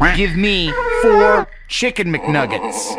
Give me four chicken McNuggets.